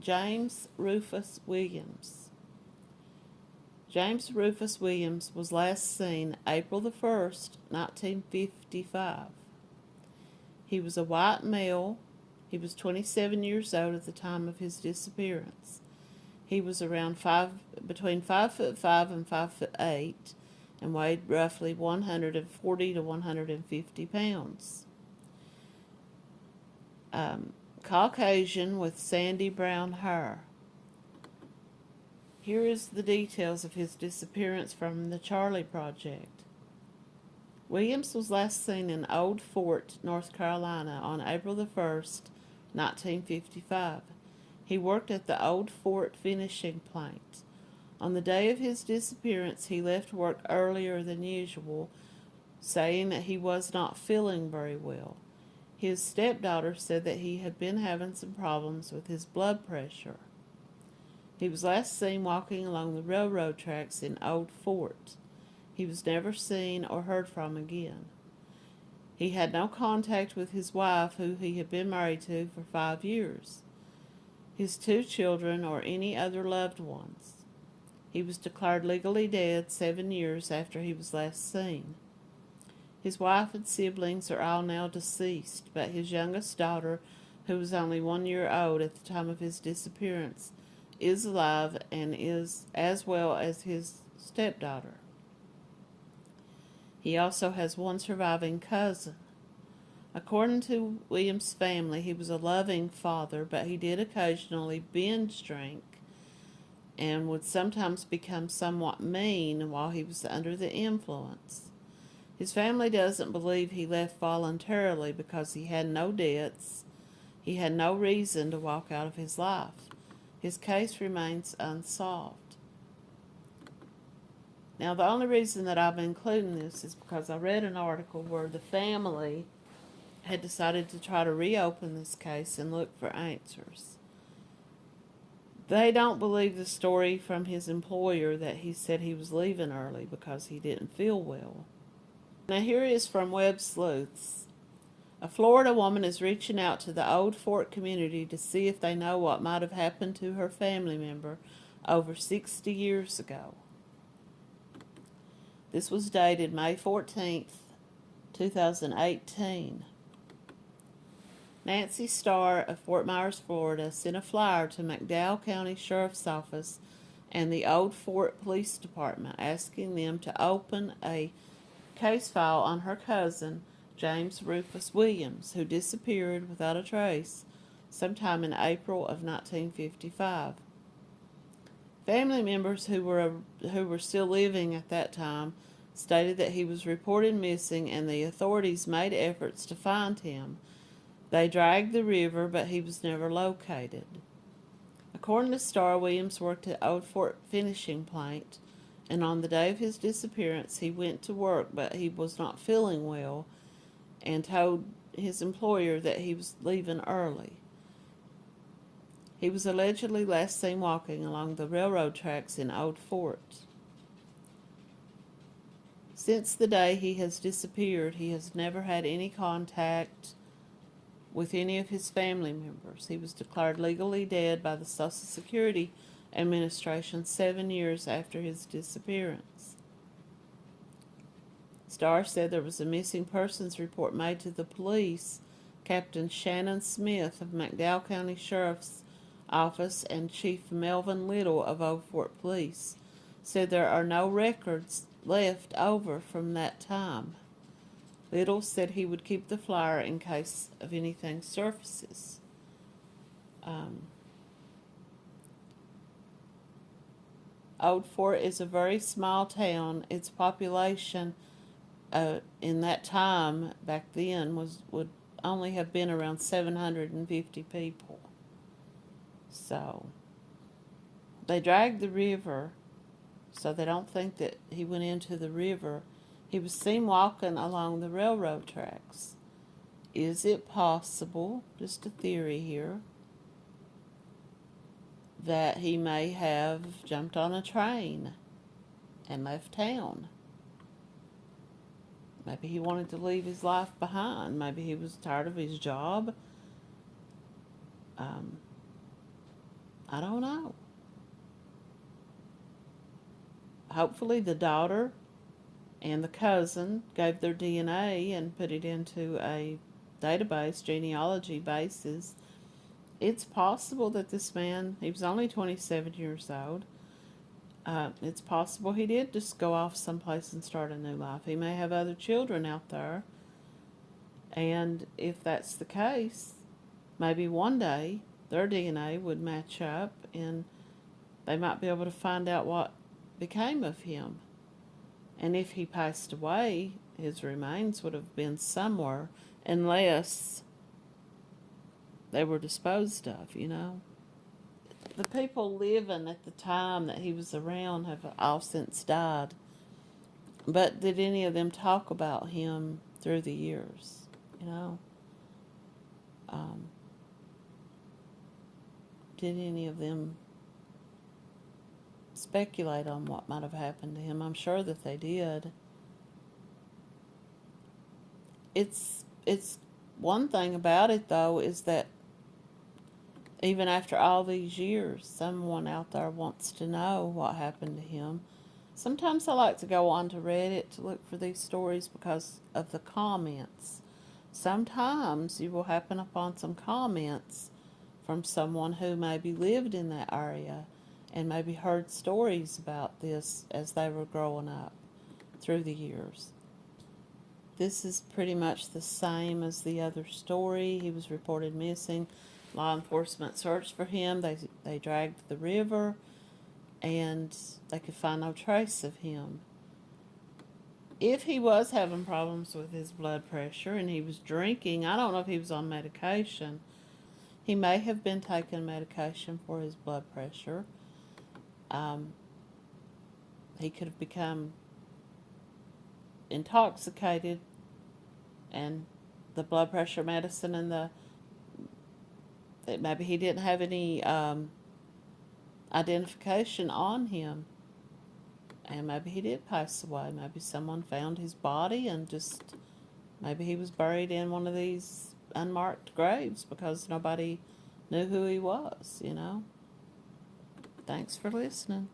James Rufus Williams. James Rufus Williams was last seen April the 1st, 1955. He was a white male. He was 27 years old at the time of his disappearance. He was around five, between five foot five and five foot eight, and weighed roughly 140 to 150 pounds. Um, Caucasian with sandy brown hair. Here is the details of his disappearance from the Charlie Project. Williams was last seen in Old Fort, North Carolina on April the 1st, 1955. He worked at the Old Fort finishing plant. On the day of his disappearance, he left work earlier than usual, saying that he was not feeling very well. His stepdaughter said that he had been having some problems with his blood pressure. He was last seen walking along the railroad tracks in Old Fort. He was never seen or heard from again. He had no contact with his wife, who he had been married to for five years, his two children, or any other loved ones. He was declared legally dead seven years after he was last seen. His wife and siblings are all now deceased, but his youngest daughter, who was only one year old at the time of his disappearance, is alive and is as well as his stepdaughter. He also has one surviving cousin. According to William's family, he was a loving father, but he did occasionally binge drink and would sometimes become somewhat mean while he was under the influence. His family doesn't believe he left voluntarily because he had no debts. He had no reason to walk out of his life. His case remains unsolved. Now, the only reason that I'm including this is because I read an article where the family had decided to try to reopen this case and look for answers. They don't believe the story from his employer that he said he was leaving early because he didn't feel well. Now, here is from Web Sleuths. A Florida woman is reaching out to the Old Fort community to see if they know what might have happened to her family member over 60 years ago. This was dated May 14th, 2018. Nancy Starr of Fort Myers, Florida, sent a flyer to McDowell County Sheriff's Office and the Old Fort Police Department asking them to open a case file on her cousin, James Rufus Williams, who disappeared without a trace sometime in April of 1955. Family members who were who were still living at that time stated that he was reported missing and the authorities made efforts to find him. They dragged the river, but he was never located. According to Starr, Williams worked at Old Fort Finishing Plant, and on the day of his disappearance, he went to work, but he was not feeling well and told his employer that he was leaving early. He was allegedly last seen walking along the railroad tracks in Old Fort. Since the day he has disappeared, he has never had any contact with any of his family members. He was declared legally dead by the Social Security Administration seven years after his disappearance. Starr said there was a missing persons report made to the police. Captain Shannon Smith of McDowell County Sheriff's Office and Chief Melvin Little of Old Fort Police said there are no records left over from that time. Little said he would keep the flyer in case of anything surfaces. Um, Old Fort is a very small town. Its population uh, in that time back then was would only have been around 750 people. So they dragged the river, so they don't think that he went into the river. He was seen walking along the railroad tracks. Is it possible, just a theory here, that he may have jumped on a train and left town? Maybe he wanted to leave his life behind. Maybe he was tired of his job. Um, I don't know. Hopefully, the daughter and the cousin gave their DNA and put it into a database, genealogy basis. It's possible that this man, he was only 27 years old, uh, it's possible he did just go off someplace and start a new life. He may have other children out there. And if that's the case, maybe one day their DNA would match up and they might be able to find out what became of him. And if he passed away, his remains would have been somewhere unless they were disposed of, you know. The people living at the time that he was around have all since died. But did any of them talk about him through the years, you know? Um, did any of them speculate on what might have happened to him? I'm sure that they did. It's it's one thing about it though is that even after all these years, someone out there wants to know what happened to him. Sometimes I like to go on to Reddit to look for these stories because of the comments. Sometimes you will happen upon some comments from someone who maybe lived in that area and maybe heard stories about this as they were growing up through the years. This is pretty much the same as the other story. He was reported missing. Law enforcement searched for him. They they dragged the river, and they could find no trace of him. If he was having problems with his blood pressure and he was drinking, I don't know if he was on medication. He may have been taking medication for his blood pressure. Um, he could have become intoxicated, and the blood pressure medicine and the that maybe he didn't have any um, identification on him. And maybe he did pass away. Maybe someone found his body and just, maybe he was buried in one of these unmarked graves because nobody knew who he was, you know. Thanks for listening.